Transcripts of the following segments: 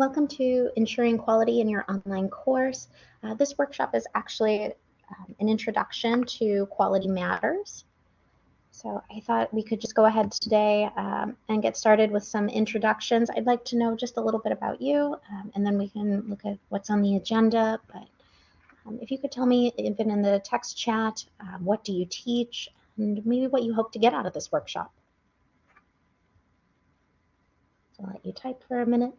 Welcome to Ensuring Quality in Your Online Course. Uh, this workshop is actually um, an introduction to Quality Matters. So I thought we could just go ahead today um, and get started with some introductions. I'd like to know just a little bit about you, um, and then we can look at what's on the agenda. But um, if you could tell me, even in the text chat, um, what do you teach, and maybe what you hope to get out of this workshop. So I'll let you type for a minute.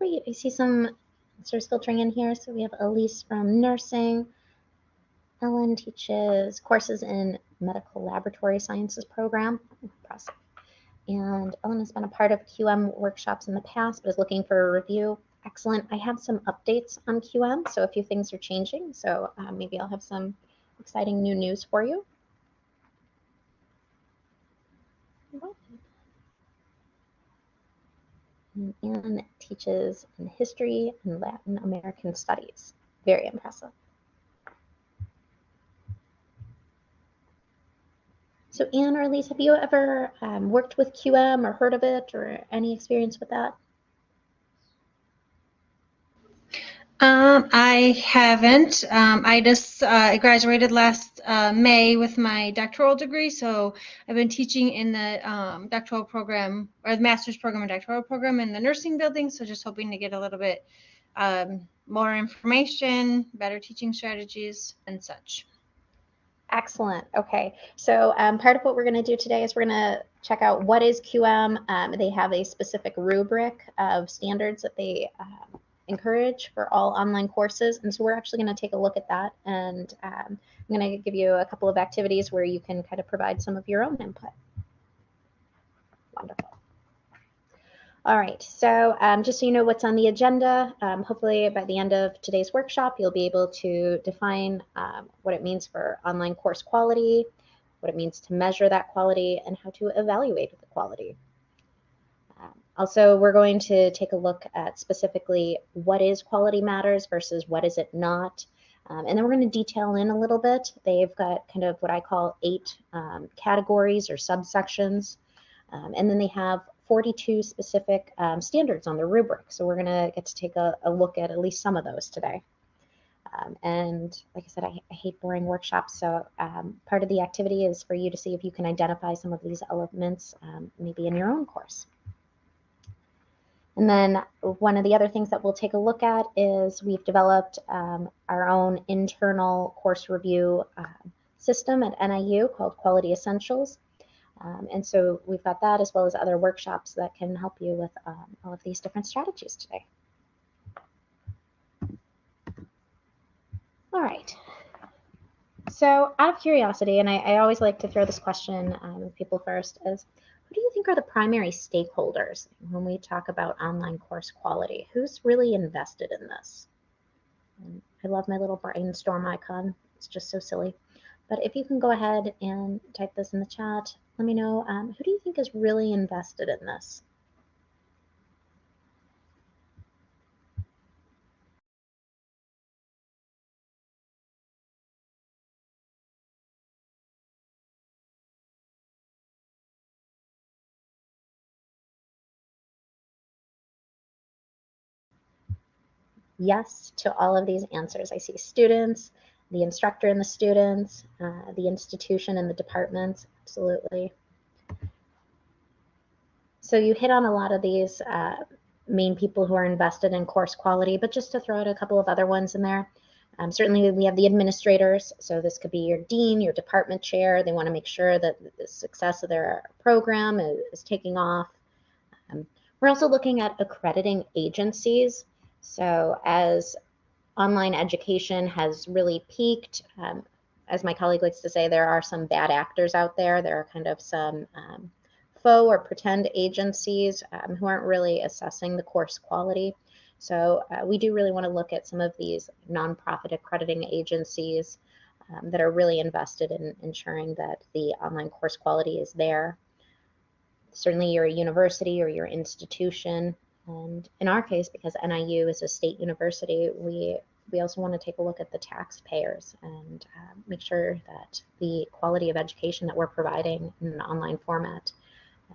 Great. I see some answers filtering in here. So we have Elise from nursing. Ellen teaches courses in medical laboratory sciences program. Impressive. And Ellen has been a part of QM workshops in the past, but is looking for a review. Excellent. I have some updates on QM, so a few things are changing. So uh, maybe I'll have some exciting new news for you. and teaches in history and Latin American studies. Very impressive. So Anne or Elise, have you ever um, worked with QM or heard of it or any experience with that? Um, I haven't. Um, I just uh, graduated last uh, May with my doctoral degree, so I've been teaching in the um, doctoral program or the master's program and doctoral program in the nursing building. So just hoping to get a little bit um, more information, better teaching strategies, and such. Excellent. Okay, so um, part of what we're going to do today is we're going to check out what is QM. Um, they have a specific rubric of standards that they uh, encourage for all online courses. And so we're actually going to take a look at that. And um, I'm going to give you a couple of activities where you can kind of provide some of your own input. Wonderful. All right, so um, just so you know what's on the agenda, um, hopefully by the end of today's workshop, you'll be able to define um, what it means for online course quality, what it means to measure that quality, and how to evaluate the quality. Also, we're going to take a look at specifically what is quality matters versus what is it not. Um, and then we're going to detail in a little bit. They've got kind of what I call eight um, categories or subsections. Um, and then they have 42 specific um, standards on the rubric. So we're going to get to take a, a, look at at least some of those today. Um, and like I said, I, I hate boring workshops. So um, part of the activity is for you to see if you can identify some of these elements maybe in your own course. And then one of the other things that we'll take a look at is we've developed um, our own internal course review uh, system at NIU called Quality Essentials. Um, and so we've got that as well as other workshops that can help you with um, all of these different strategies today. All right. So out of curiosity, and I, I always like to throw this question um, people first, is who do you think are the primary stakeholders when we talk about online course quality? Who's really invested in this? And I love my little brainstorm icon. It's just so silly. But if you can go ahead and type this in the chat, let me know um, who do you think is really invested in this? Yes to all of these answers. I see students, the instructor and the students, uh, the institution and the departments, absolutely. So you hit on a lot of these uh, main people who are invested in course quality, but just to throw out a couple of other ones in there. Um, certainly, we have the administrators. So this could be your dean, your department chair. They want to make sure that the success of their program is, is taking off. Um, we're also looking at accrediting agencies. So as online education has really peaked, um, as my colleague likes to say, there are some bad actors out there. There are kind of some um, faux or pretend agencies um, who aren't really assessing the course quality. So uh, we do really want to look at some of these nonprofit accrediting agencies um, that are really invested in ensuring that the online course quality is there. Certainly you're university or your institution. And in our case, because NIU is a state university, we we also want to take a look at the taxpayers and uh, make sure that the quality of education that we're providing in an online format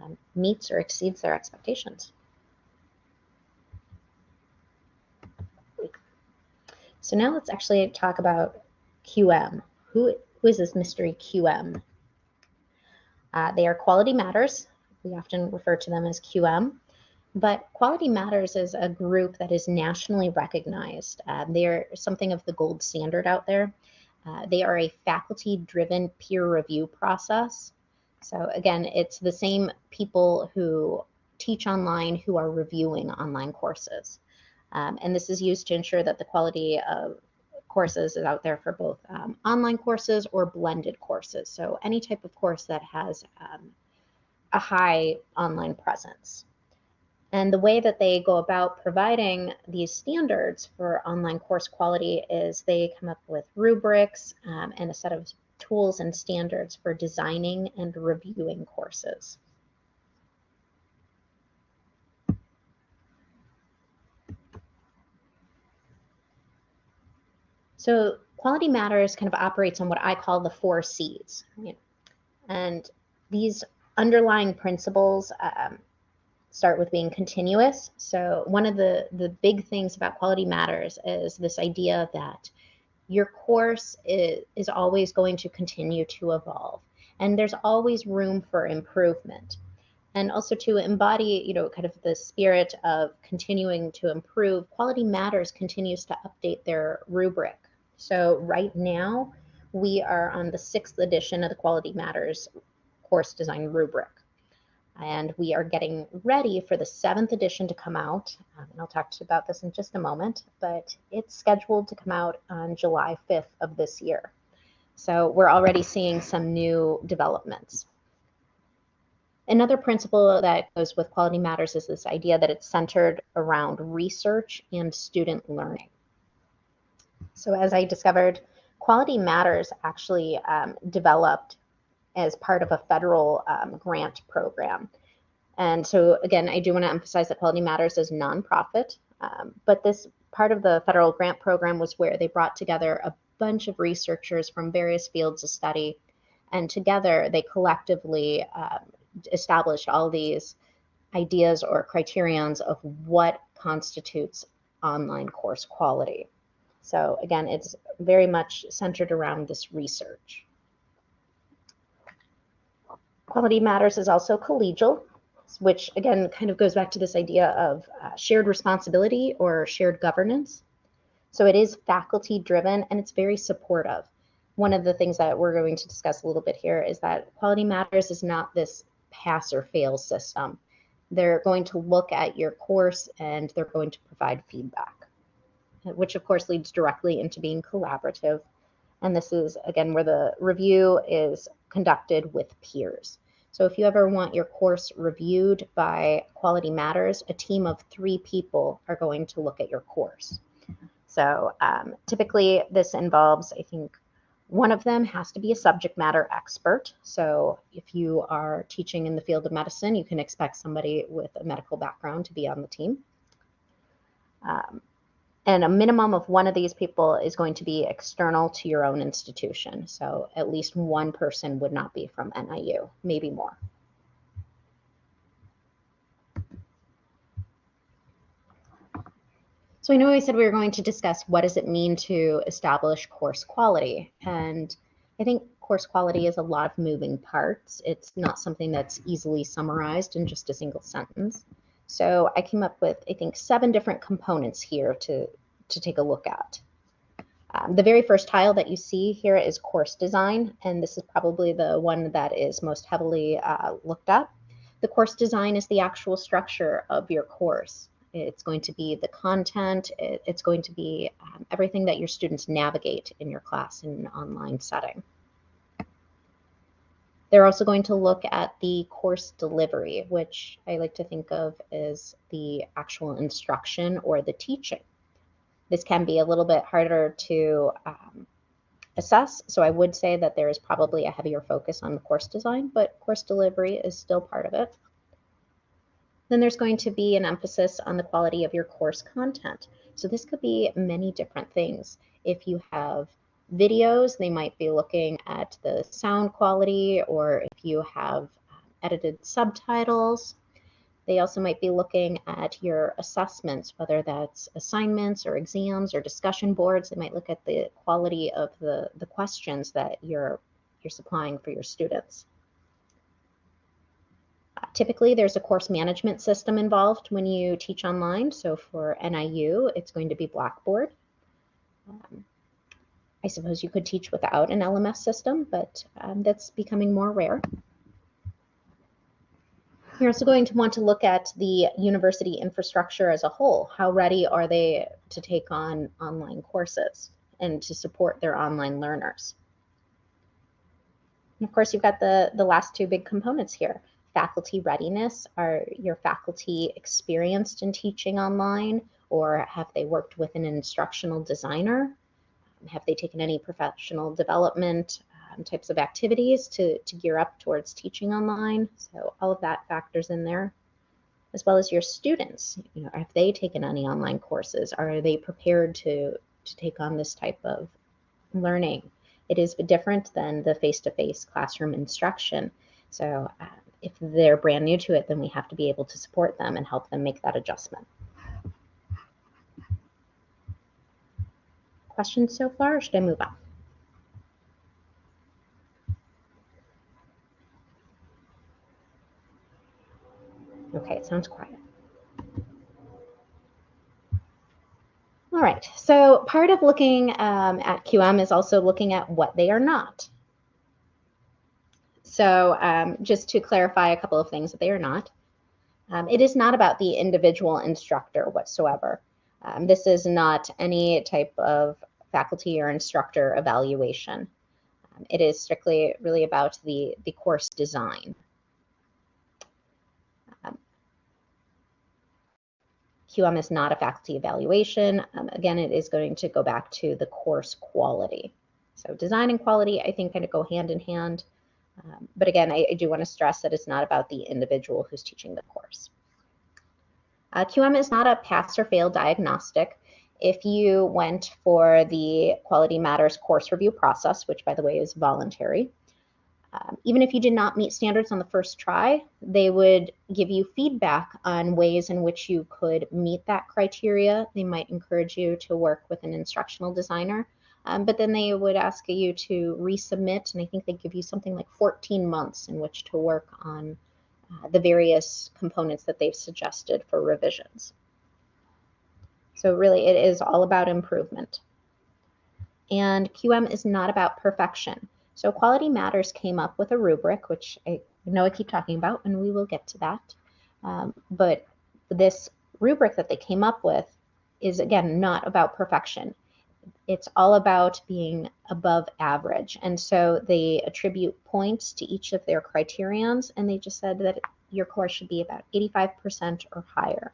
um, meets or exceeds their expectations. So now let's actually talk about QM. Who, who is this mystery QM? Uh, they are Quality Matters. We often refer to them as QM. But Quality Matters is a group that is nationally recognized. Uh, they are something of the gold standard out there. Uh, they are a faculty driven peer review process. So, again, it's the same people who teach online who are reviewing online courses. Um, and this is used to ensure that the quality of courses is out there for both um, online courses or blended courses. So any type of course that has um, a high online presence. And the way that they go about providing these standards for online course quality is they come up with rubrics um, and a set of tools and standards for designing and reviewing courses. So Quality Matters kind of operates on what I call the four C's. And these underlying principles um, start with being continuous. So one of the, the big things about Quality Matters is this idea that your course is, is always going to continue to evolve. And there's always room for improvement. And also to embody, you know, kind of the spirit of continuing to improve, Quality Matters continues to update their rubric so right now, we are on the sixth edition of the Quality Matters course design rubric. And we are getting ready for the seventh edition to come out. Um, and I'll talk to you about this in just a moment, but it's scheduled to come out on July 5th of this year. So we're already seeing some new developments. Another principle that goes with Quality Matters is this idea that it's centered around research and student learning. So as I discovered, Quality Matters actually um, developed as part of a federal um, grant program. And so again, I do want to emphasize that Quality Matters is nonprofit, um, but this part of the federal grant program was where they brought together a bunch of researchers from various fields of study, and together they collectively um, established all these ideas or criterions of what constitutes online course quality. So again, it's very much centered around this research. Quality Matters is also collegial, which again kind of goes back to this idea of uh, shared responsibility or shared governance. So it is faculty driven and it's very supportive. One of the things that we're going to discuss a little bit here is that Quality Matters is not this pass or fail system. They're going to look at your course and they're going to provide feedback which of course leads directly into being collaborative. And this is, again, where the review is conducted with peers. So if you ever want your course reviewed by Quality Matters, a team of three people are going to look at your course. So um, typically this involves, I think, one of them has to be a subject matter expert. So if you are teaching in the field of medicine, you can expect somebody with a medical background to be on the team. Um, and a minimum of one of these people is going to be external to your own institution. So at least one person would not be from NIU, maybe more. So I know I said we were going to discuss what does it mean to establish course quality. And I think course quality is a lot of moving parts. It's not something that's easily summarized in just a single sentence. So I came up with, I think, seven different components here to, to take a look at. Um, the very first tile that you see here is course design, and this is probably the one that is most heavily uh, looked at. The course design is the actual structure of your course. It's going to be the content, it, it's going to be um, everything that your students navigate in your class in an online setting. They're also going to look at the course delivery, which I like to think of as the actual instruction or the teaching. This can be a little bit harder to um, assess, so I would say that there is probably a heavier focus on the course design, but course delivery is still part of it. Then there's going to be an emphasis on the quality of your course content. So this could be many different things. If you have videos, they might be looking at the sound quality, or if you have um, edited subtitles, they also might be looking at your assessments, whether that's assignments or exams or discussion boards. They might look at the quality of the, the questions that you're, you're supplying for your students. Typically, there's a course management system involved when you teach online. So for NIU, it's going to be Blackboard. Um, I suppose you could teach without an LMS system, but um, that's becoming more rare. You're also going to want to look at the university infrastructure as a whole. How ready are they to take on online courses and to support their online learners? And of course, you've got the, the last two big components here. Faculty readiness. Are your faculty experienced in teaching online or have they worked with an instructional designer? Have they taken any professional development um, types of activities to, to gear up towards teaching online? So all of that factors in there, as well as your students. You know, have they taken any online courses? Are they prepared to, to take on this type of learning? It is different than the face-to-face -face classroom instruction. So uh, if they're brand new to it, then we have to be able to support them and help them make that adjustment. Questions so far, or should I move on? Okay, it sounds quiet. All right, so part of looking um, at QM is also looking at what they are not. So um, just to clarify a couple of things that they are not. Um, it is not about the individual instructor whatsoever. Um, this is not any type of faculty or instructor evaluation. Um, it is strictly really about the, the course design. Um, QM is not a faculty evaluation. Um, again, it is going to go back to the course quality. So design and quality, I think, kind of go hand in hand. Um, but again, I, I, do want to stress that it's not about the individual who's teaching the course. Uh, QM is not a pass or fail diagnostic. If you went for the Quality Matters course review process, which by the way is voluntary, um, even if you did not meet standards on the first try, they would give you feedback on ways in which you could meet that criteria. They might encourage you to work with an instructional designer, um, but then they would ask you to resubmit, and I think they give you something like 14 months in which to work on the various components that they've suggested for revisions. So really it is all about improvement. And QM is not about perfection. So Quality Matters came up with a rubric, which I know I keep talking about, and we will get to that. Um, but this rubric that they came up with is, again, not about perfection. It's all about being above average. And so they attribute points to each of their criterions, and they just said that your course should be about 85% or higher.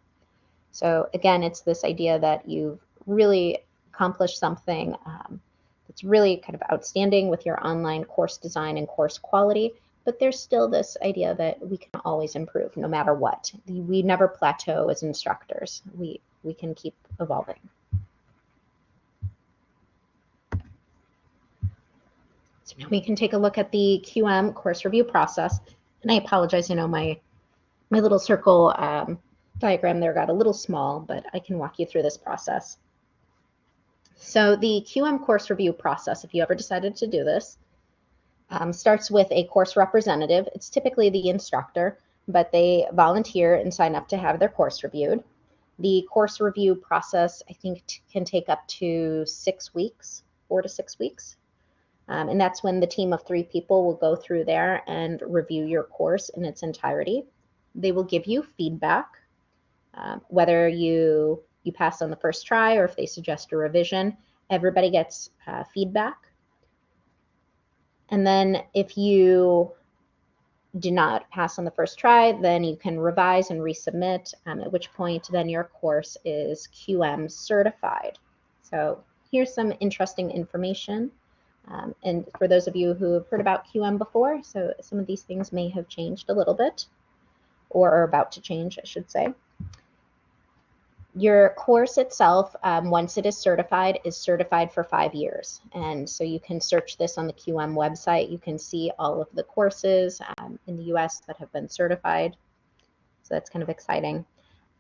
So again, it's this idea that you've really accomplished something um, that's really kind of outstanding with your online course design and course quality, but there's still this idea that we can always improve no matter what. We never plateau as instructors. We, we can keep evolving. So now we can take a look at the QM course review process. And I apologize, you know, my, my little circle um, diagram there got a little small, but I can walk you through this process. So the QM course review process, if you ever decided to do this, um, starts with a course representative. It's typically the instructor, but they volunteer and sign up to have their course reviewed. The course review process, I think, can take up to six weeks, four to six weeks. Um, and that's when the team of three people will go through there and review your course in its entirety. They will give you feedback, um, whether you you pass on the first try or if they suggest a revision. Everybody gets uh, feedback. And then if you do not pass on the first try, then you can revise and resubmit, um, at which point then your course is QM certified. So here's some interesting information. Um, and for those of you who have heard about QM before, so some of these things may have changed a little bit, or are about to change, I should say. Your course itself, um, once it is certified, is certified for five years. And so you can search this on the QM website. You can see all of the courses um, in the US that have been certified. So that's kind of exciting.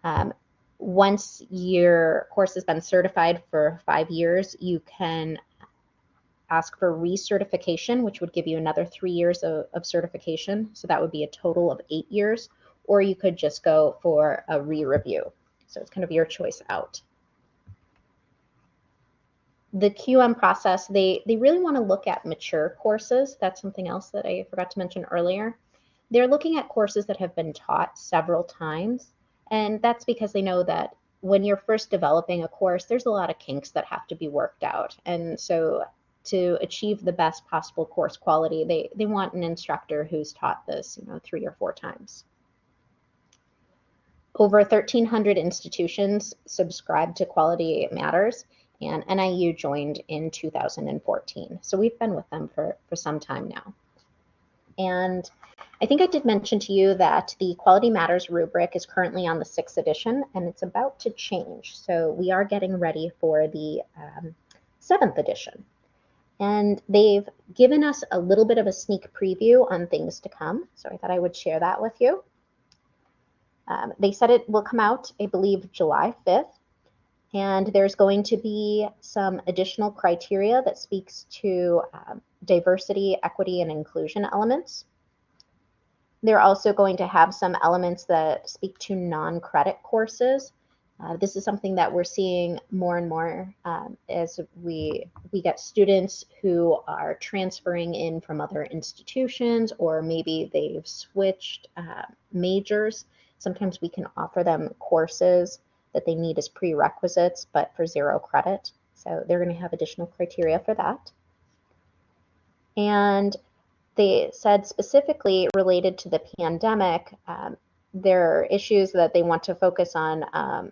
Um, once your course has been certified for five years, you can ask for recertification, which would give you another three years of, of certification. So that would be a total of eight years. Or you could just go for a re-review. So it's kind of your choice out. The QM process, they, they really want to look at mature courses. That's something else that I forgot to mention earlier. They're looking at courses that have been taught several times. And that's because they know that when you're first developing a course, there's a lot of kinks that have to be worked out. And so to achieve the best possible course quality, they, they want an instructor who's taught this, you know, three or four times. Over 1,300 institutions subscribed to Quality Matters, and NIU joined in 2014. So we've been with them for, for some time now. And I think I did mention to you that the Quality Matters rubric is currently on the sixth edition, and it's about to change. So we are getting ready for the um, seventh edition. And they've given us a little bit of a sneak preview on things to come. So I thought I would share that with you. Um, they said it will come out, I believe, July 5th. And there's going to be some additional criteria that speaks to um, diversity, equity, and inclusion elements. They're also going to have some elements that speak to non-credit courses. Uh, this is something that we're seeing more and more um, as we we get students who are transferring in from other institutions or maybe they've switched uh, majors Sometimes we can offer them courses that they need as prerequisites, but for zero credit. So they're going to have additional criteria for that. And they said specifically related to the pandemic, um, there are issues that they want to focus on um,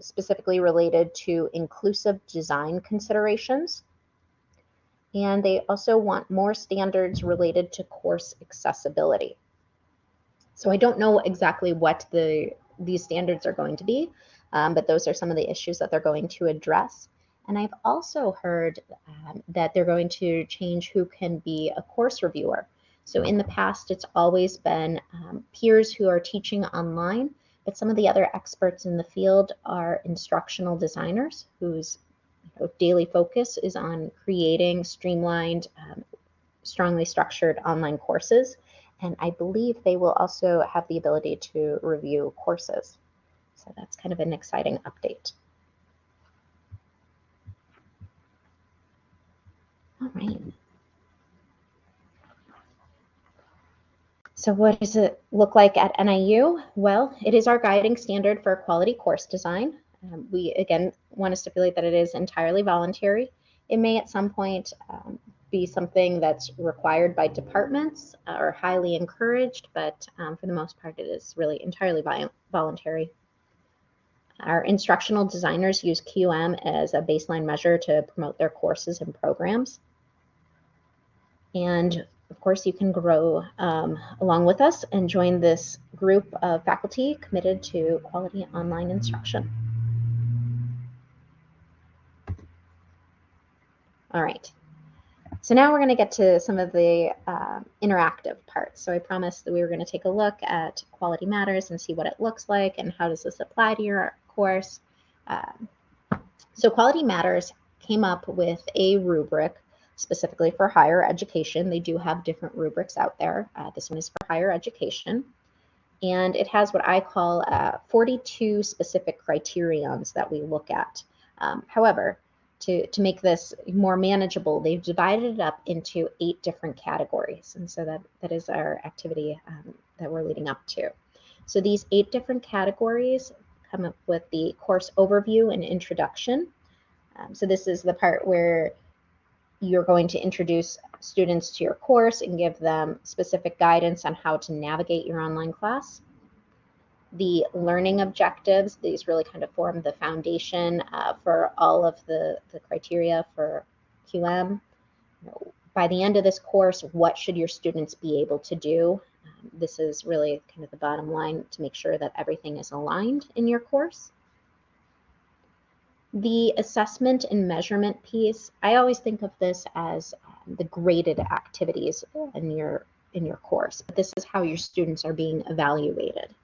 specifically related to inclusive design considerations. And they also want more standards related to course accessibility. So I don't know exactly what the these standards are going to be, um, but those are some of the issues that they're going to address. And I've also heard um, that they're going to change who can be a course reviewer. So in the past, it's always been um, peers who are teaching online, but some of the other experts in the field are instructional designers whose you know, daily focus is on creating streamlined, um, strongly structured online courses. And I believe they will also have the ability to review courses. So that's kind of an exciting update. All right. So what does it look like at NIU? Well, it is our guiding standard for quality course design. Um, we, again, want to stipulate that it is entirely voluntary. It may at some point um, be something that's required by departments uh, or highly encouraged, but um, for the most part, it is really entirely voluntary. Our instructional designers use QM as a baseline measure to promote their courses and programs. And of course, you can grow um, along with us and join this group of faculty committed to quality online instruction. All right. So now we're going to get to some of the uh, interactive parts. So I promised that we were going to take a look at Quality Matters and see what it looks like and how does this apply to your course. Um, so Quality Matters came up with a rubric specifically for higher education. They do have different rubrics out there. Uh, this one is for higher education. and it has what I call uh, 42 specific criterions that we look at. Um, however, to, to make this more manageable, they've divided it up into eight different categories. And so that, that is our activity um, that we're leading up to. So these eight different categories come up with the course overview and introduction. Um, so this is the part where you're going to introduce students to your course and give them specific guidance on how to navigate your online class. The learning objectives, these really kind of form the foundation uh, for all of the, the criteria for QM. By the end of this course, what should your students be able to do? Um, this is really kind of the bottom line to make sure that everything is aligned in your course. The assessment and measurement piece, I always think of this as um, the graded activities in your in your course. But this is how your students are being evaluated.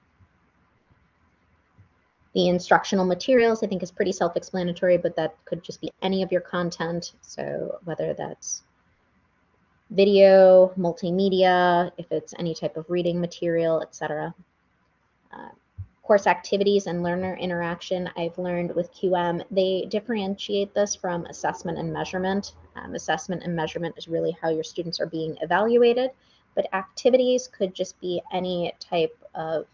The instructional materials, I think, is pretty self-explanatory, but that could just be any of your content. So whether that's video, multimedia, if it's any type of reading material, etc. Uh, course activities and learner interaction, I've learned with QM, they differentiate this from assessment and measurement. Um, assessment and measurement is really how your students are being evaluated, but activities could just be any type of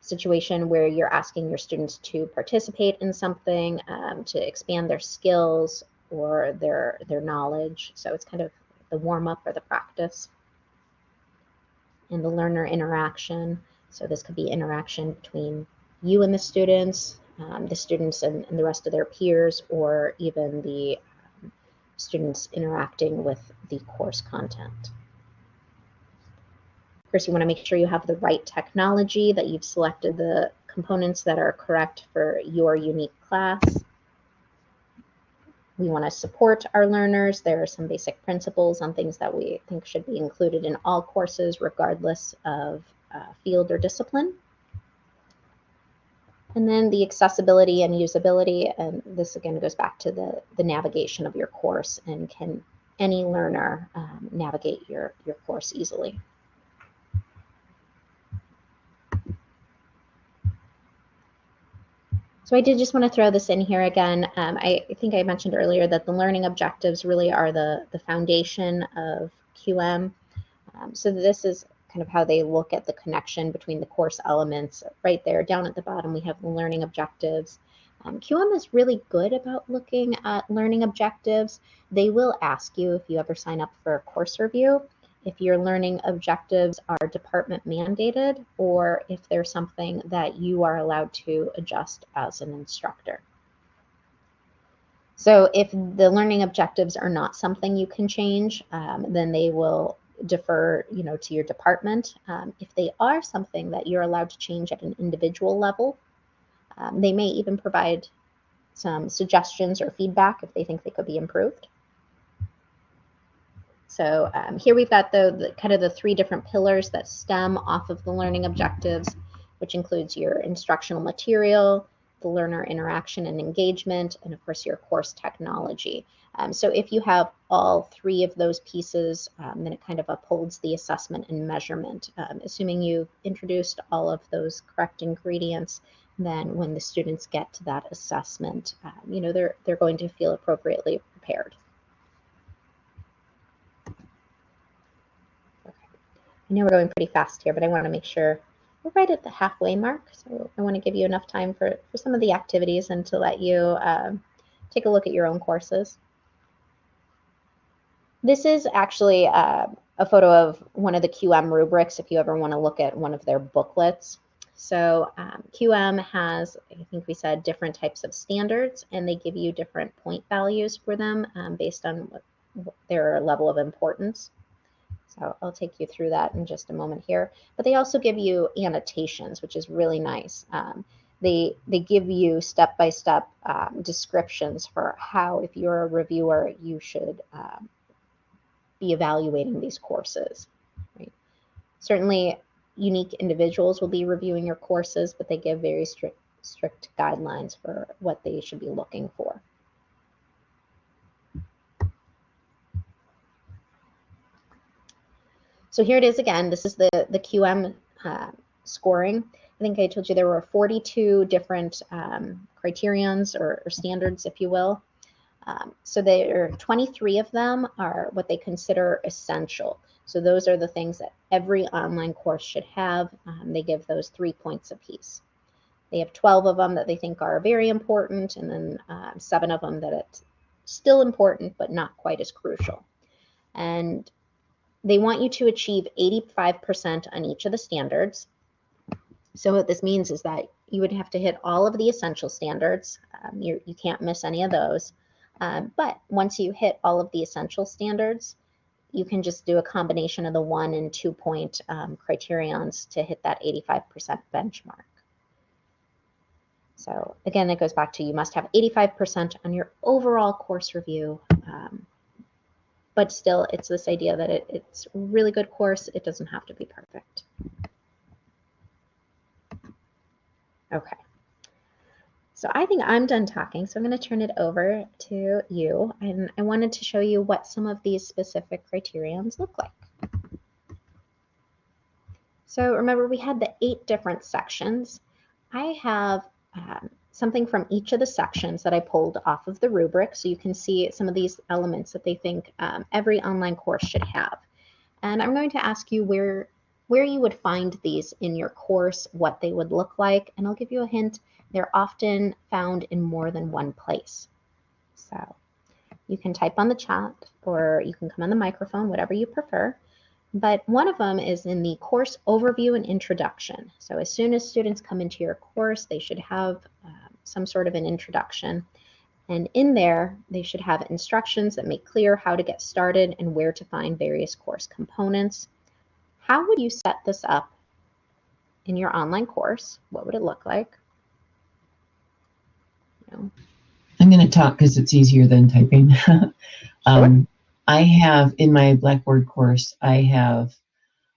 situation where you're asking your students to participate in something, um, to expand their skills or their, their knowledge. So it's kind of the warm up or the practice. And the learner interaction. So this could be interaction between you and the students, um, the students and, and, the rest of their peers, or even the um, students interacting with the course content. Of course, you want to make sure you have the right technology, that you've selected the components that are correct for your unique class. We want to support our learners. There are some basic principles on things that we think should be included in all courses, regardless of uh, field or discipline. And then the accessibility and usability, and this again goes back to the, the navigation of your course and can any learner um, navigate your, your course easily. So I did just want to throw this in here again. Um, I, I, think I mentioned earlier that the learning objectives really are the, the foundation of QM. Um, so this is kind of how they look at the connection between the course elements. Right there, down at the bottom, we have the learning objectives. Um, QM is really good about looking at learning objectives. They will ask you if you ever sign up for a course review if your learning objectives are department mandated or if there's something that you are allowed to adjust as an instructor. So if the learning objectives are not something you can change, um, then they will defer you know, to your department. Um, if they are something that you're allowed to change at an individual level, um, they may even provide some suggestions or feedback if they think they could be improved. So um, here we've got the, the, kind of the three different pillars that stem off of the learning objectives, which includes your instructional material, the learner interaction and engagement, and of course your course technology. Um, so if you have all three of those pieces, um, then it kind of upholds the assessment and measurement. Um, assuming you've introduced all of those correct ingredients, then when the students get to that assessment, um, you know, they're, they're going to feel appropriately prepared. I know we're going pretty fast here, but I want to make sure we're right at the halfway mark. So I want to give you enough time for, for some of the activities and to let you um, take a look at your own courses. This is actually uh, a photo of one of the QM rubrics if you ever want to look at one of their booklets. So um, QM has, I think we said, different types of standards, and they give you different point values for them um, based on what, their level of importance. So I'll take you through that in just a moment here. But they also give you annotations, which is really nice. Um, they, they give you step-by-step -step, um, descriptions for how, if you're a reviewer, you should um, be evaluating these courses. Right? Certainly, unique individuals will be reviewing your courses, but they give very strict, strict guidelines for what they should be looking for. So here it is again. This is the, the QM uh, scoring. I think I told you there were 42 different um, criterions or, or, standards, if you will. Um, so there are 23 of them are what they consider essential. So those are the things that every online course should have. Um, they give those three points apiece. They have 12 of them that they think are very important, and then uh, seven of them that it's still important, but not quite as crucial. And they want you to achieve 85% on each of the standards. So what this means is that you would have to hit all of the essential standards. Um, you can't miss any of those. Um, but once you hit all of the essential standards, you can just do a combination of the one and two point um, criterions to hit that 85% benchmark. So again, it goes back to you must have 85% on your overall course review. Um, but still, it's this idea that it, it's really good course. It doesn't have to be perfect. Okay. So I think I'm done talking, so I'm going to turn it over to you. And I wanted to show you what some of these specific criterions look like. So remember, we had the eight different sections. I have um, something from each of the sections that I pulled off of the rubric. So you can see some of these elements that they think um, every online course should have. And I'm going to ask you where, where you would find these in your course, what they would look like, and I'll give you a hint. They're often found in more than one place. So you can type on the chat or you can come on the microphone, whatever you prefer but one of them is in the course overview and introduction. So as soon as students come into your course, they should have uh, some sort of an introduction. And in there, they should have instructions that make clear how to get started and where to find various course components. How would you set this up in your online course? What would it look like? I'm going to talk because it's easier than typing. um, sure. I have in my Blackboard course, I have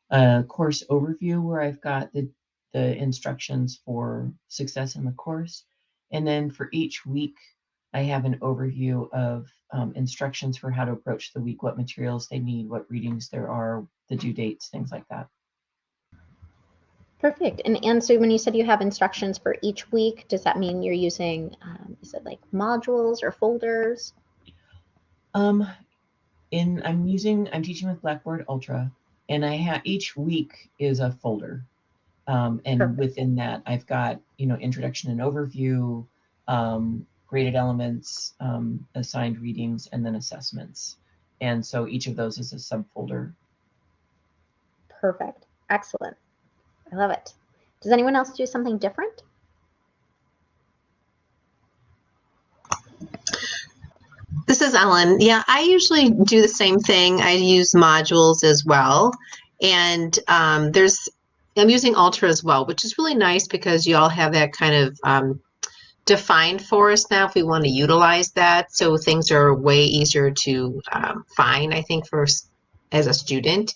a course overview where I've got the, the instructions for success in the course. And then for each week, I have an overview of um, instructions for how to approach the week, what materials they need, what readings there are, the due dates, things like that. Perfect. And, and so when you said you have instructions for each week, does that mean you're using, um, is it like modules or folders? Um, in I'm using I'm teaching with Blackboard Ultra, and I have each week is a folder, um, and Perfect. within that I've got you know introduction and overview, um, graded elements, um, assigned readings, and then assessments, and so each of those is a subfolder. Perfect, excellent, I love it. Does anyone else do something different? This is Ellen. Yeah, I usually do the same thing. I use modules as well. And um, there's, I'm using Ultra as well, which is really nice because you all have that kind of um, defined for us now if we want to utilize that. So things are way easier to um, find, I think, for as a student.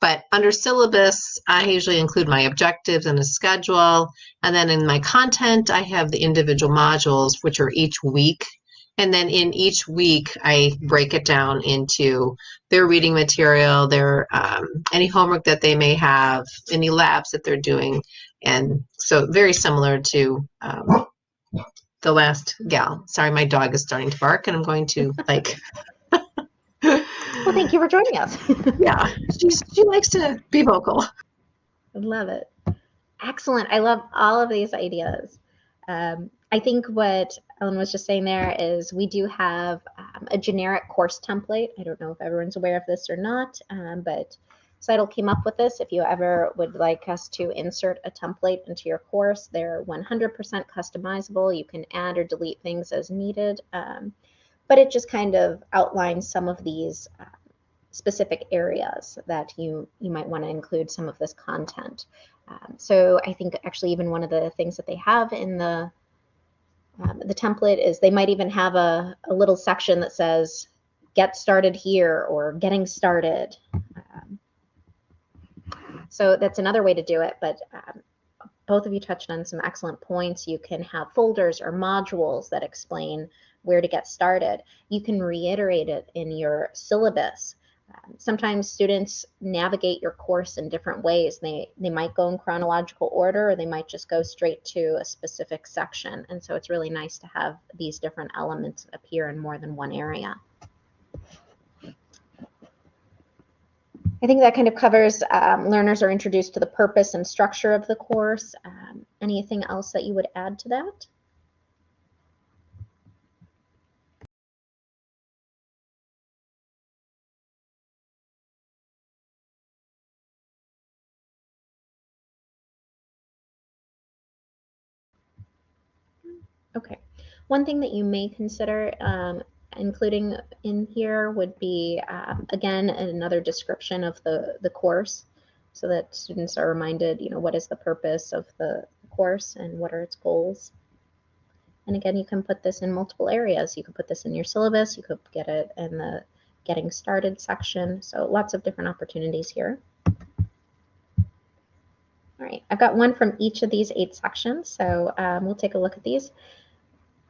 But under syllabus, I usually include my objectives and a schedule. And then in my content, I have the individual modules, which are each week and then in each week, I break it down into their reading material, their um, any homework that they may have, any labs that they're doing, and so very similar to um, the last gal. Sorry, my dog is starting to bark, and I'm going to like. well, thank you for joining us. yeah, she's, she likes to be vocal. I love it. Excellent. I love all of these ideas. Um, I think what Ellen was just saying there is we do have um, a generic course template. I don't know if everyone's aware of this or not, um, but CITL came up with this. If you ever would like us to insert a template into your course, they're 100% customizable. You can add or delete things as needed, um, but it just kind of outlines some of these uh, specific areas that you, you might want to include some of this content. Um, so I think actually even one of the things that they have in the um, the template is they might even have a, a little section that says get started here or getting started. Um, so that's another way to do it, but um, both of you touched on some excellent points. You can have folders or modules that explain where to get started. You can reiterate it in your syllabus. Um, sometimes students navigate your course in different ways. They, they might go in chronological order or they might just go straight to a specific section. And so it's really nice to have these different elements appear in more than one area. I think that kind of covers um, learners are introduced to the purpose and structure of the course. Um, anything else that you would add to that? Okay. One thing that you may consider um, including in here would be, um, again, another description of the, the course so that students are reminded, you know, what is the purpose of the course and what are its goals. And again, you can put this in multiple areas. You could put this in your syllabus. You could get it in the getting started section. So lots of different opportunities here. All right, I've got one from each of these eight sections. So um, we'll take a look at these.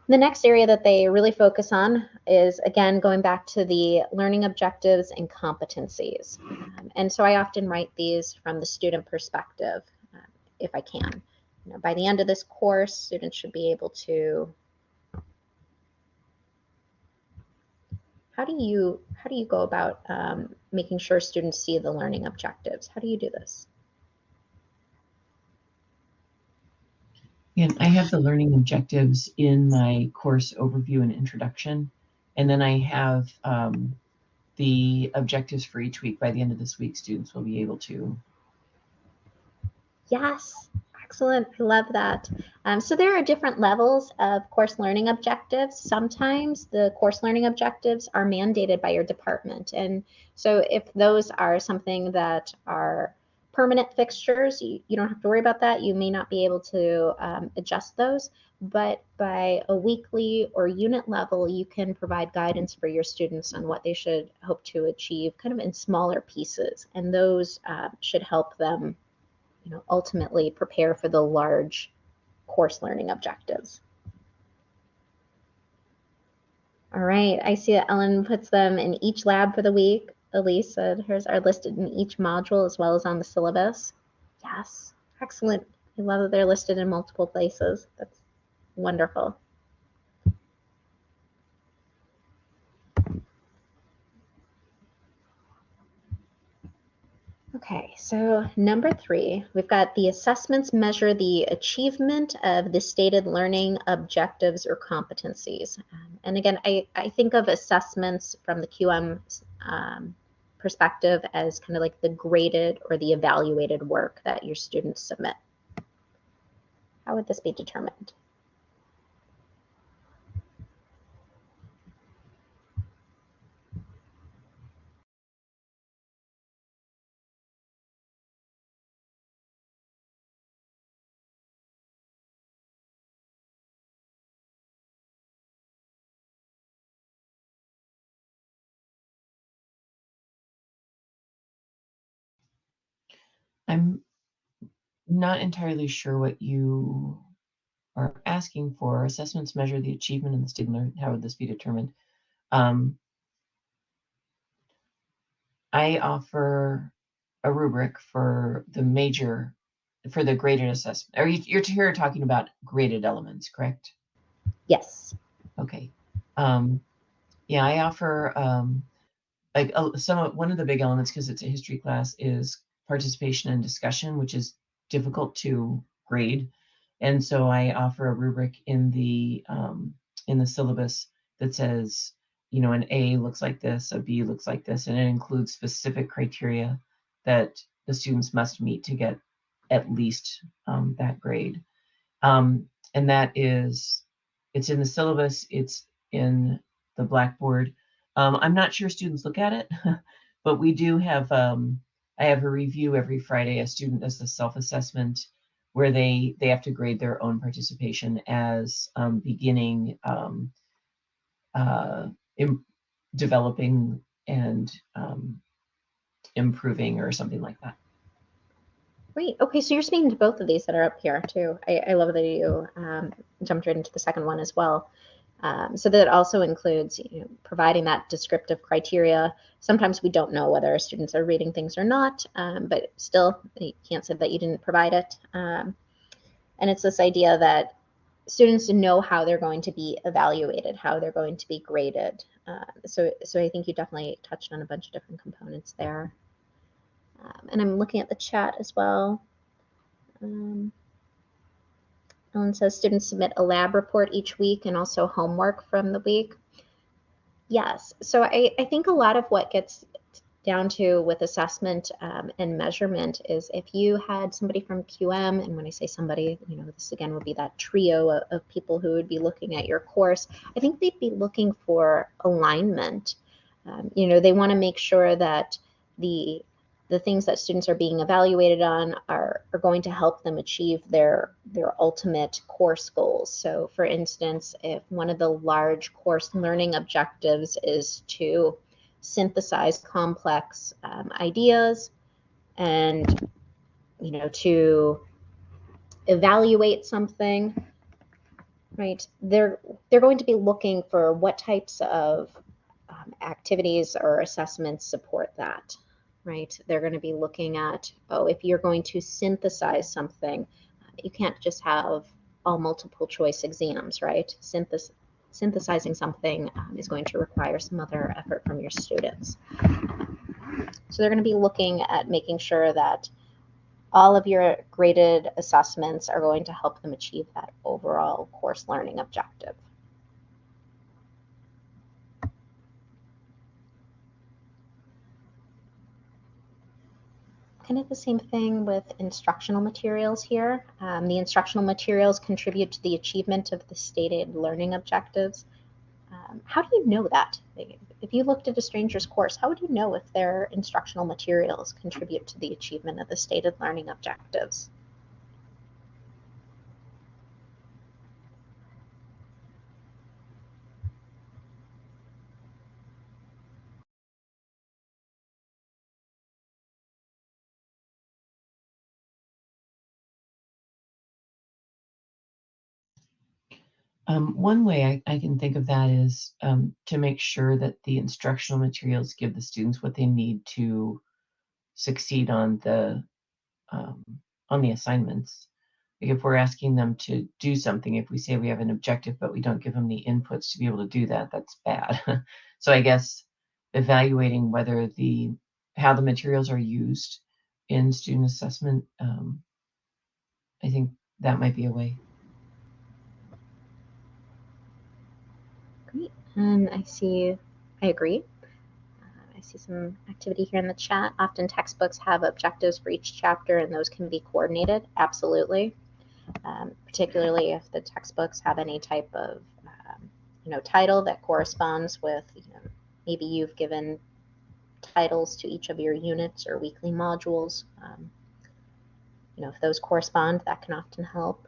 The next area that they really focus on is, again, going back to the learning objectives and competencies. Um, and so I often write these from the student perspective, uh, if I can. You know, by the end of this course, students should be able to how do you how do you go about um, making sure students see the learning objectives? How do you do this? And I have the learning objectives in my course overview and introduction. And then I have um, the objectives for each week. By the end of this week, students will be able to. Yes, excellent. I love that. Um, so there are different levels of course learning objectives. Sometimes the course learning objectives are mandated by your department. And so if those are something that are permanent fixtures, you, you don't have to worry about that. You may not be able to um, adjust those, but by a weekly or unit level, you can provide guidance for your students on what they should hope to achieve kind of in smaller pieces. And those uh, should help them, you know, ultimately prepare for the large course learning objectives. All right, I see that Ellen puts them in each lab for the week. Elise said hers are listed in each module as well as on the syllabus. Yes, excellent. I love that they're listed in multiple places. That's wonderful. Okay, so number three, we've got the assessments measure the achievement of the stated learning objectives or competencies. Um, and again, I, I think of assessments from the QM um, perspective as kind of like the graded or the evaluated work that your students submit. How would this be determined? I'm not entirely sure what you are asking for. Assessments measure the achievement in the student. How would this be determined? Um, I offer a rubric for the major, for the graded assessment. Are you, you're here talking about graded elements, correct? Yes. Okay. Um, yeah, I offer um, like uh, some of, one of the big elements because it's a history class is participation and discussion, which is difficult to grade. And so I offer a rubric in the um, in the syllabus that says, you know, an A looks like this, a B looks like this, and it includes specific criteria that the students must meet to get at least um, that grade. Um, and that is, it's in the syllabus, it's in the Blackboard. Um, I'm not sure students look at it, but we do have um, I have a review every Friday. A student does the self-assessment where they they have to grade their own participation as um, beginning, um, uh, developing, and um, improving, or something like that. Great. Okay, so you're speaking to both of these that are up here too. I, I love that you um, jumped right into the second one as well. Um, so that also includes you know, providing that descriptive criteria. Sometimes we don't know whether our students are reading things or not, um, but still you can't say that you didn't provide it. Um, and it's this idea that students know how they're going to be evaluated, how they're going to be graded. Uh, so, so I think you definitely touched on a bunch of different components there. Um, and I'm looking at the chat as well. Um, Ellen says students submit a lab report each week and also homework from the week. Yes, so I, I think a lot of what gets down to with assessment um, and measurement is if you had somebody from QM, and when I say somebody, you know, this again would be that trio of, of people who would be looking at your course, I think they'd be looking for alignment. Um, you know, they want to make sure that the the things that students are being evaluated on are, are going to help them achieve their their ultimate course goals. So for instance, if one of the large course learning objectives is to synthesize complex um, ideas and you know to evaluate something right they're they're going to be looking for what types of um, activities or assessments support that right they're going to be looking at oh if you're going to synthesize something you can't just have all multiple choice exams right Synthesis synthesizing something um, is going to require some other effort from your students. So they're going to be looking at making sure that all of your graded assessments are going to help them achieve that overall course learning objective. Kind of the same thing with instructional materials here. Um, the instructional materials contribute to the achievement of the stated learning objectives. Um, how do you know that? If you looked at a stranger's course, how would you know if their instructional materials contribute to the achievement of the stated learning objectives? Um, one way I, I, can think of that is um, to make sure that the instructional materials give the students what they need to succeed on the um, on the assignments. Like if we're asking them to do something, if we say we have an objective but we don't give them the inputs to be able to do that, that's bad. so I guess evaluating whether the how the materials are used in student assessment, um, I think that might be a way. And I see, I agree. Uh, I see some activity here in the chat. Often textbooks have objectives for each chapter and those can be coordinated. Absolutely. Um, particularly if the textbooks have any type of um, you know title that corresponds with you know maybe you've given titles to each of your units or weekly modules um, you know if those correspond that can often help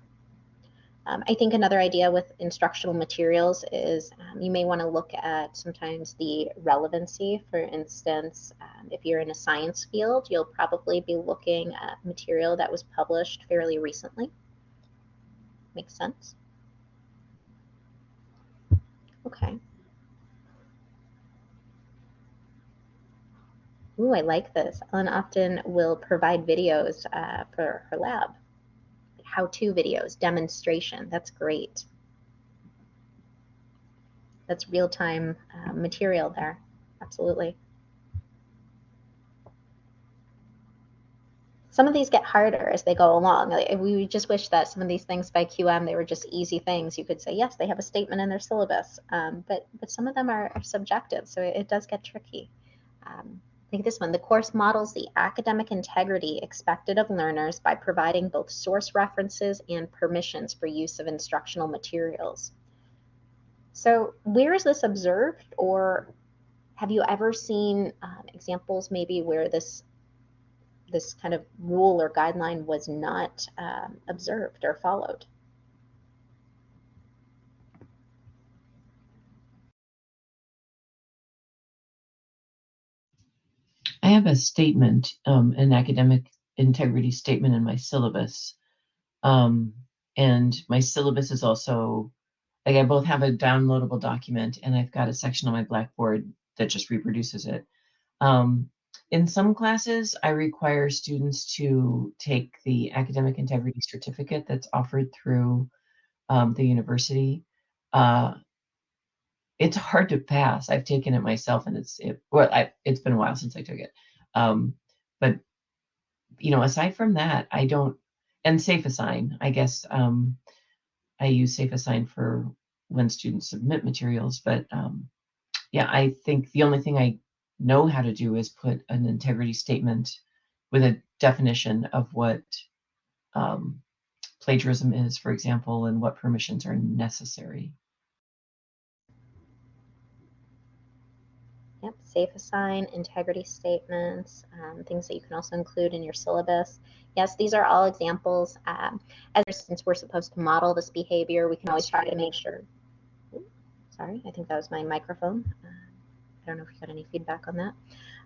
um, I think another idea with instructional materials is um, you may want to look at sometimes the relevancy. For instance, um, if you're in a science field, you'll probably be looking at material that was published fairly recently. Makes sense? Okay. Ooh, I like this. Ellen often will provide videos uh, for her lab how-to videos, demonstration. That's great. That's real-time uh, material there. Absolutely. Some of these get harder as they go along. We just wish that some of these things by QM, they were just easy things. You could say, yes, they have a statement in their syllabus, um, but, but some of them are, are subjective, so it, it does get tricky. Um, think this one. The course models the academic integrity expected of learners by providing both source references and permissions for use of instructional materials. So where is this observed or have you ever seen um, examples maybe where this this kind of rule or guideline was not um, observed or followed? Have a statement, um, an academic integrity statement in my syllabus. Um, and my syllabus is also like I both have a downloadable document and I've got a section on my Blackboard that just reproduces it. Um, in some classes, I require students to take the academic integrity certificate that's offered through um, the university. Uh, it's hard to pass. I've taken it myself, and it's it, well, I, it's been a while since I took it. Um, but you know, aside from that, I don't. And Safe Assign, I guess um, I use Safe Assign for when students submit materials. But um, yeah, I think the only thing I know how to do is put an integrity statement with a definition of what um, plagiarism is, for example, and what permissions are necessary. Safe assign, integrity statements, um, things that you can also include in your syllabus. Yes, these are all examples. Um, as since we're supposed to model this behavior, we can always try to make sure. sorry, I think that was my microphone. Uh, I don't know if you got any feedback on that.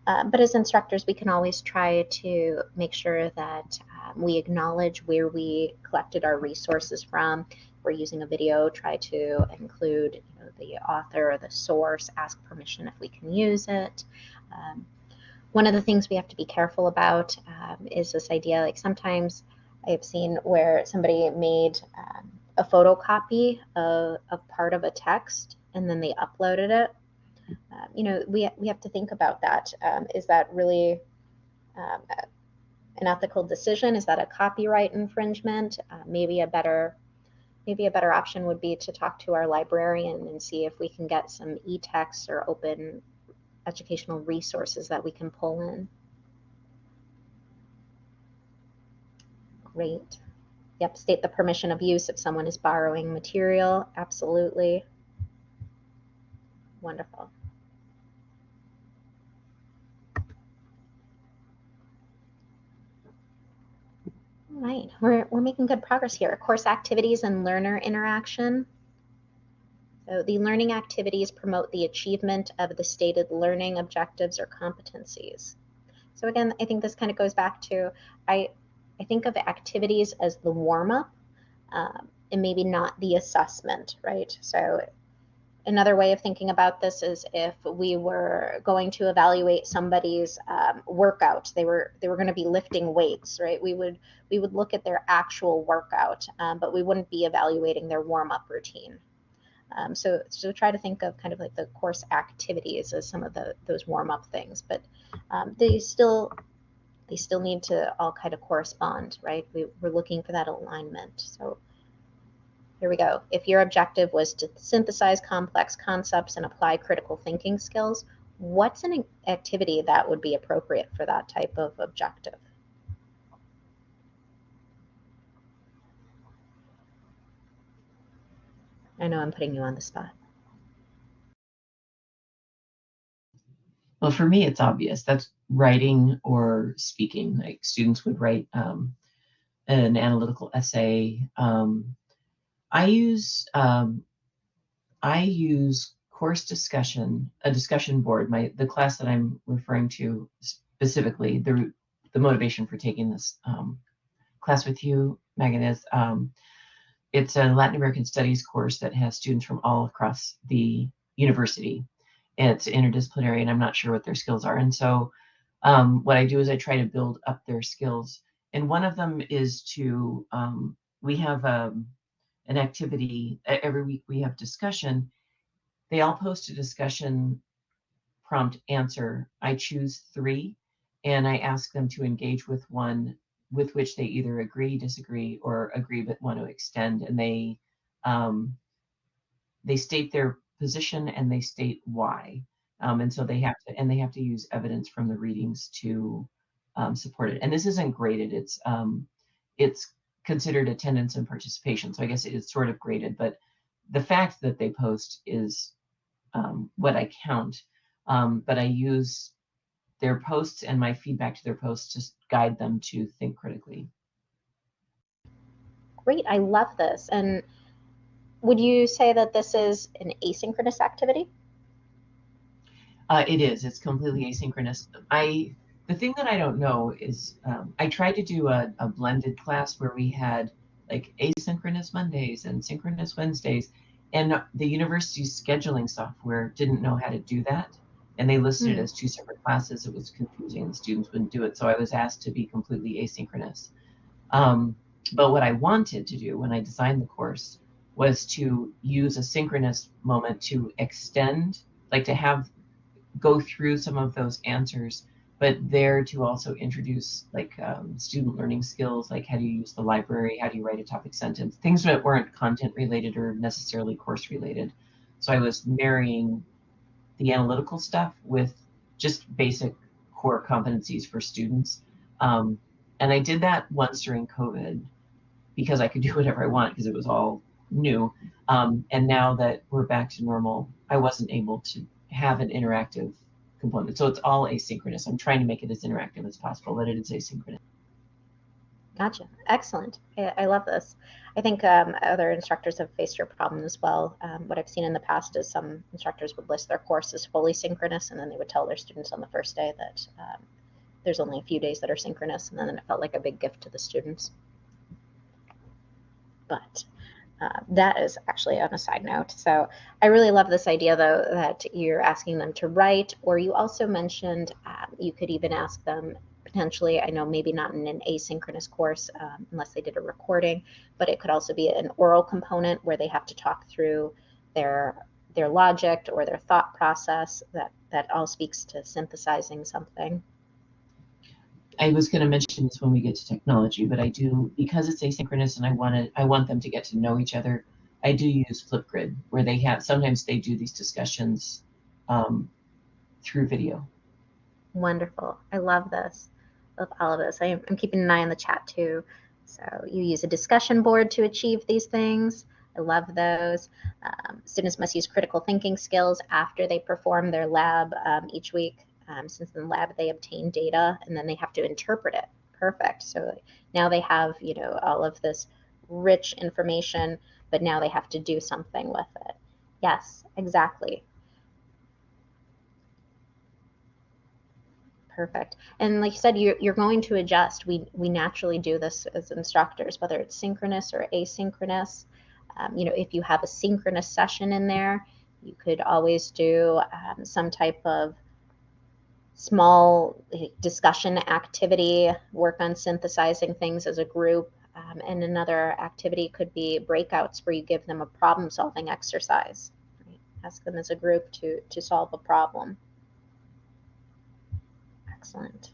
Uh, but as instructors, we can always try to make sure that um, we acknowledge where we collected our resources from. If we're using a video, try to include the author or the source, ask permission if we can use it. Um, one of the things we have to be careful about um, is this idea, like sometimes I have seen where somebody made um, a photocopy of, of part of a text and then they uploaded it um, you know, we, we have to think about that. Um, is that really um, an ethical decision? Is that a copyright infringement? Uh, maybe a better maybe a better option would be to talk to our librarian and see if we can get some e-texts or open educational resources that we can pull in. Great. Yep, state the permission of use if someone is borrowing material. Absolutely. Wonderful. All right, we're, we're making good progress here. Course activities and learner interaction. So the learning activities promote the achievement of the stated learning objectives or competencies. So again, I think this kind of goes back to, I, I think of activities as the warm-up um, and maybe not the assessment, right? So another way of thinking about this is if we were going to evaluate somebody's um, workout they were they were going to be lifting weights right? We would we would look at their actual workout um, but we wouldn't be evaluating their warm-up routine. Um, so so try to think of kind of like the course activities as some of the those warm-up things but um, they still they still need to all kind of correspond right? We, we're looking for that alignment. So here we go. If your objective was to synthesize complex concepts and apply critical thinking skills, what's an activity that would be appropriate for that type of objective? I know I'm putting you on the spot. Well, for me, it's obvious. That's writing or speaking. Like students would write um, an analytical essay, um, I use um, I use course discussion, a discussion board. My the class that I'm referring to specifically, the the motivation for taking this um, class with you, Megan, is um, it's a Latin American Studies course that has students from all across the university. It's interdisciplinary, and I'm not sure what their skills are. And so, um, what I do is I try to build up their skills. And one of them is to um, we have a um, an activity every week we have discussion. They all post a discussion prompt answer. I choose three and i ask them to engage with one with which they either agree disagree or agree but want to extend and they um, they state their position and they state why. Um, and so they have to and they have to use evidence from the readings to um, support it. And this isn't graded. It's um, it's considered attendance and participation. So I guess it is sort of graded, but the fact that they post is um, what I count. Um, but I use their posts and my feedback to their posts to guide them to think critically. Great, I love this. And would you say that this is an asynchronous activity? Uh, it is. It's completely asynchronous. I the thing that I don't know is um, I tried to do a, a blended class where we had like asynchronous Mondays and synchronous Wednesdays, and the university's scheduling software didn't know how to do that. And they listed it Hmm. as two separate classes. It was confusing. The students wouldn't do it. So I was asked to be completely asynchronous. Um, but what I wanted to do when I designed the course was to use a synchronous moment to extend, like to have go through some of those answers, but there to also introduce like um, student learning skills, like how do you use the library, how do you write a topic sentence, things that weren't content related or necessarily course related. So I was marrying the analytical stuff with just basic core competencies for students. Um, and I did that once during COVID because I could do whatever I want because it was all new. Um, and now that we're back to normal, I wasn't able to have an interactive component. So it's all asynchronous. I'm trying to make it as interactive as possible, but it is asynchronous. Gotcha. Excellent. I, I love this. I think um, other instructors have faced your problem as well. Um, what I've seen in the past is some instructors would list their course as fully synchronous, and then they would tell their students on the first day that um, there's only a few days that are synchronous, and then it felt like a big gift to the students. But uh, that is actually on a side note. So I really love this idea, though, that you're asking them to write, or you also mentioned um, you could even ask them potentially, I know maybe not in an asynchronous course um, unless they did a recording, but it could also be an oral component where they have to talk through their their logic or their thought process that that all speaks to synthesizing something. I was going to mention this when we get to technology, but I do because it's asynchronous and I want to, I want them to get to know each other. I do use Flipgrid where they have sometimes they do these discussions um, through video. Wonderful. I love this. Love all of this. I am, I'm keeping an eye on the chat too. So you use a discussion board to achieve these things. I love those. Um, students must use critical thinking skills after they perform their lab um, each week. Um, since in the lab they obtain data and then they have to interpret it. Perfect. So now they have, you know, all of this rich information, but now they have to do something with it. Yes, exactly. Perfect. And like you said, you're, you're going to adjust. We, we naturally do this as instructors, whether it's synchronous or asynchronous. Um, you know, if you have a synchronous session in there, you could always do um, some type of small discussion activity, work on synthesizing things as a group. Um, and another activity could be breakouts where you give them a problem solving exercise. Right? Ask them as a group to, to solve a problem. Excellent.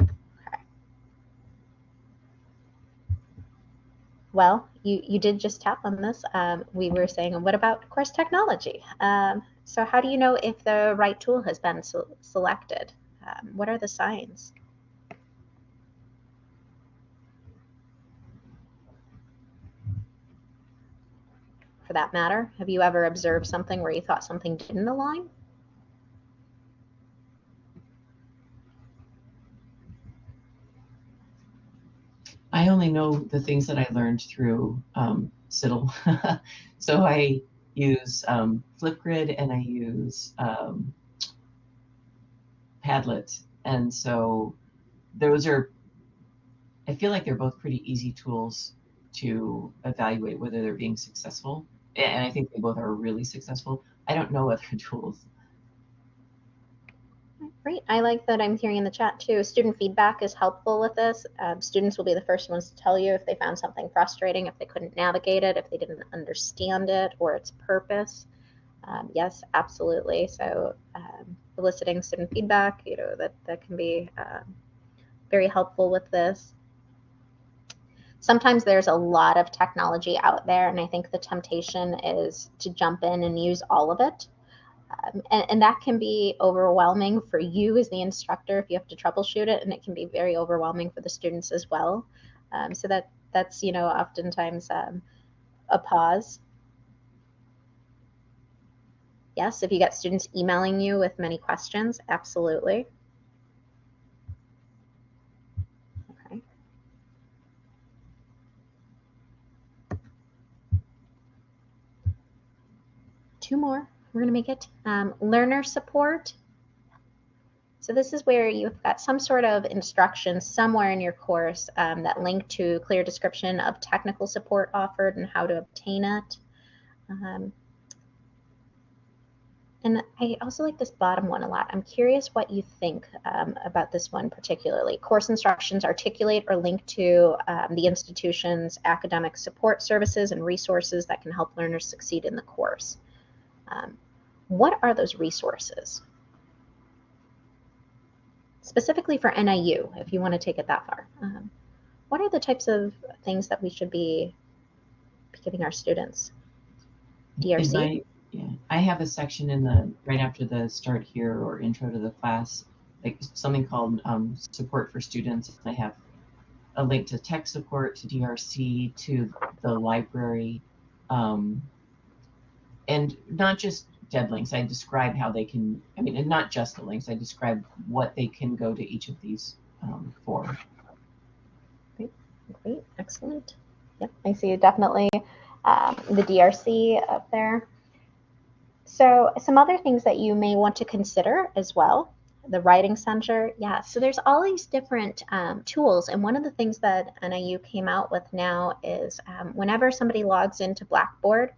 Okay. Well, you, you did just tap on this. Um, we were saying, what about course technology? Um, so how do you know if the right tool has been so selected? Um, what are the signs? For that matter, have you ever observed something where you thought something didn't align? I only know the things that I learned through um, CITL. so I use um, Flipgrid and I use um, Padlet. And so those are, I feel like they're both pretty easy tools to evaluate whether they're being successful. And I think they both are really successful. I don't know other tools. Great. I like that I'm hearing in the chat too. Student feedback is helpful with this. Um, students will be the first ones to tell you if they found something frustrating, if they couldn't navigate it, if they didn't understand it or its purpose. Um, yes, absolutely. So um, eliciting student feedback, you know, that, that can be um, very helpful with this. Sometimes there's a lot of technology out there, and I think the temptation is to jump in and use all of it. Um, and, and, that can be overwhelming for you as the instructor if you have to troubleshoot it, and it can be very overwhelming for the students as well. Um, so that that's you know oftentimes um, a pause. Yes, if you get students emailing you with many questions, absolutely. Okay. Two more we're going to make it um, learner support. So this is where you've got some sort of instructions somewhere in your course um, that link to clear description of technical support offered and how to obtain it. Um, and I also like this bottom one a lot. I'm curious what you think um, about this one particularly. Course instructions articulate or link to um, the institution's academic support services and resources that can help learners succeed in the course. Um, what are those resources? Specifically for NIU, if you want to take it that far. Um, what are the types of things that we should be giving our students? DRC? My, yeah, I have a section in the right after the start here or intro to the class, like something called um, support for students. I have a link to tech support, to DRC, to the library, um, and not just dead links. I describe how they can, I mean, and not just the links, I describe what they can go to each of these um, for. Great, great, excellent. Yep, I see definitely um, the DRC up there. So some other things that you may want to consider as well. The Writing Center, yeah. So there's all these different um, tools, and one of the things that NIU came out with now is um, whenever somebody logs into Blackboard,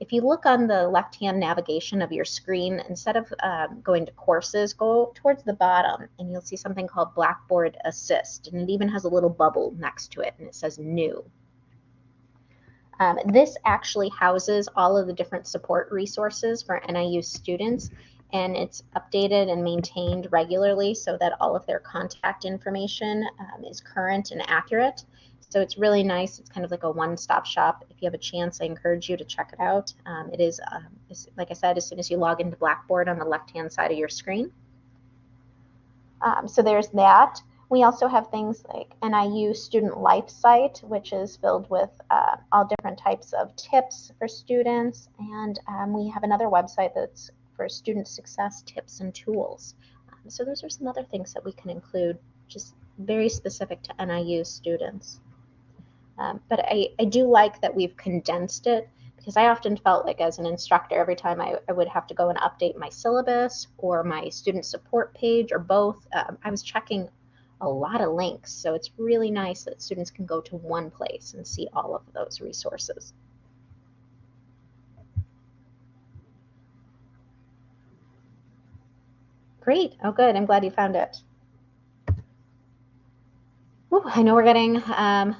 if you look on the left-hand navigation of your screen, instead of um, going to courses, go towards the bottom, and you'll see something called Blackboard Assist, and it even has a little bubble next to it, and it says New. Um, this actually houses all of the different support resources for NIU students and it's updated and maintained regularly so that all of their contact information um, is current and accurate. So it's really nice. It's kind of like a one-stop shop. If you have a chance, I encourage you to check it out. Um, it is, um, like I said, as soon as you log into Blackboard on the left-hand side of your screen. Um, so there's that. We also have things like NIU Student Life Site, which is filled with uh, all different types of tips for students. And um, we have another website that's for student success tips and tools. Um, so those are some other things that we can include, just very specific to NIU students. Um, but I, I do like that we've condensed it because I often felt like as an instructor, every time I, I, would have to go and update my syllabus or my student support page or both, um, I was checking a lot of links. So it's really nice that students can go to one place and see all of those resources. Great. Oh, good. I'm glad you found it. Ooh, I know we're getting um,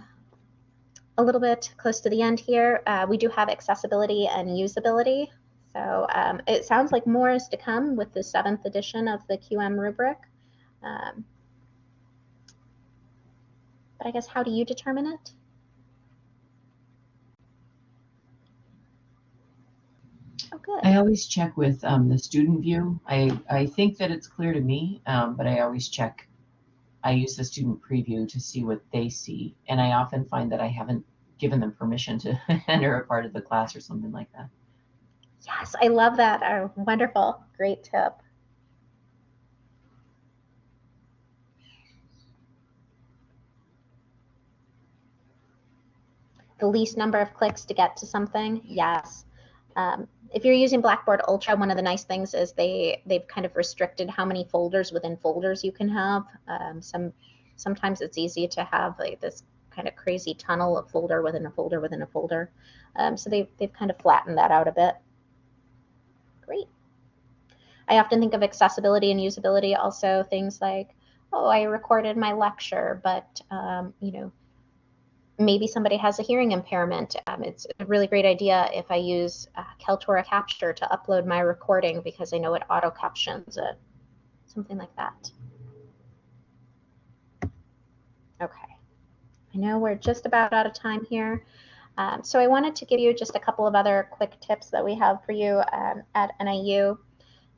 a little bit close to the end here. Uh, we do have accessibility and usability. So um, it sounds like more is to come with the seventh edition of the QM rubric. Um, but I guess how do you determine it? Oh, good. I always check with um, the student view. I, I think that it's clear to me, um, but I always check. I use the student preview to see what they see, and I often find that I haven't given them permission to enter a part of the class or something like that. Yes, I love that. Wonderful. Great tip. the least number of clicks to get to something? Yes. Um, if you're using Blackboard Ultra, one of the nice things is they they've kind of restricted how many folders within folders you can have. Um, some sometimes it's easy to have like this kind of crazy tunnel of folder within a folder within a folder. Um, so they've they've kind of flattened that out a bit. Great. I often think of accessibility and usability also things like, oh, I recorded my lecture, but um, you know, maybe somebody has a hearing impairment. Um, it's a really great idea if I use uh, Kaltura Capture to upload my recording because I know it auto captions it, something like that. Okay, I know we're just about out of time here. Um, so I wanted to give you just a couple of other quick tips that we have for you um, at NIU.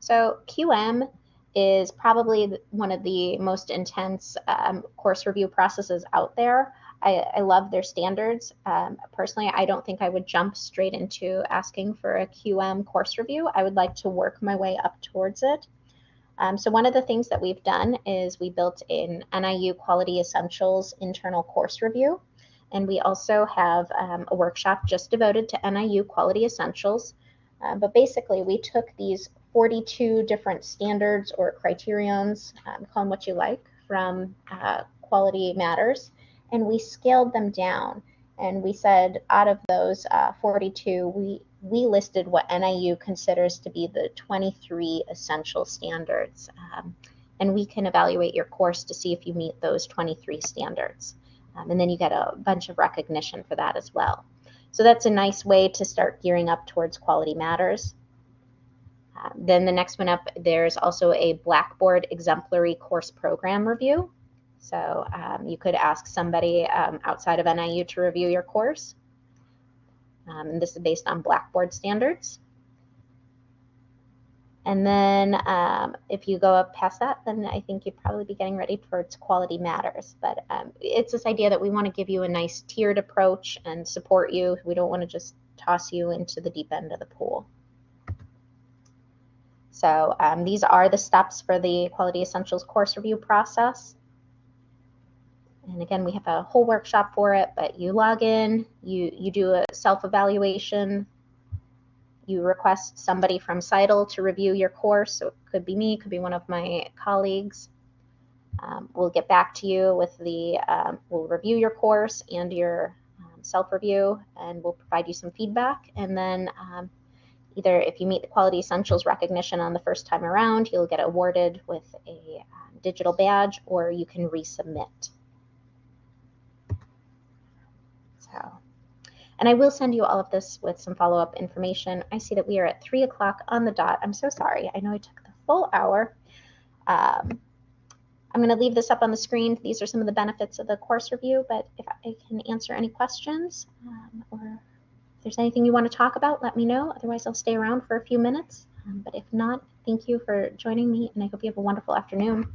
So QM is probably one of the most intense um, course review processes out there. I, I love their standards. Um, personally, I don't think I would jump straight into asking for a QM course review. I would like to work my way up towards it. Um, so one of the things that we've done is we built in NIU Quality Essentials internal course review. And we also have um, a workshop just devoted to NIU Quality Essentials. Uh, but basically, we took these 42 different standards or criterions, um, call them what you like, from uh, Quality Matters, and we scaled them down. And we said out of those uh, 42, we we listed what NIU considers to be the 23 essential standards. Um, and we can evaluate your course to see if you meet those 23 standards. Um, and then you get a bunch of recognition for that as well. So that's a nice way to start gearing up towards Quality Matters. Um, then the next one up, there's also a Blackboard Exemplary Course Program Review. So um, you could ask somebody um, outside of NIU to review your course. Um, and this is based on Blackboard standards. And then um, if you go up past that, then I think you'd probably be getting ready towards quality matters. But um, it's this idea that we want to give you a nice tiered approach and support you. We don't want to just toss you into the deep end of the pool. So um, these are the steps for the Quality Essentials course review process. And again, we have a whole workshop for it, but you log in, you, you do a self-evaluation, you request somebody from CITL to review your course. So it could be me, it could be one of my colleagues. Um, we'll get back to you with the, um, we'll review your course and your um, self-review, and we'll provide you some feedback. And then um, either if you meet the Quality Essentials recognition on the first time around, you'll get awarded with a um, digital badge, or you can resubmit. So. And I will send you all of this with some follow-up information. I see that we are at three o'clock on the dot. I'm so sorry. I know I took the full hour. Um, I'm going to leave this up on the screen. These are some of the benefits of the course review, but if I can answer any questions um, or if there's anything you want to talk about, let me know. Otherwise, I'll stay around for a few minutes. Um, but if not, thank you for joining me, and I hope you have a wonderful afternoon.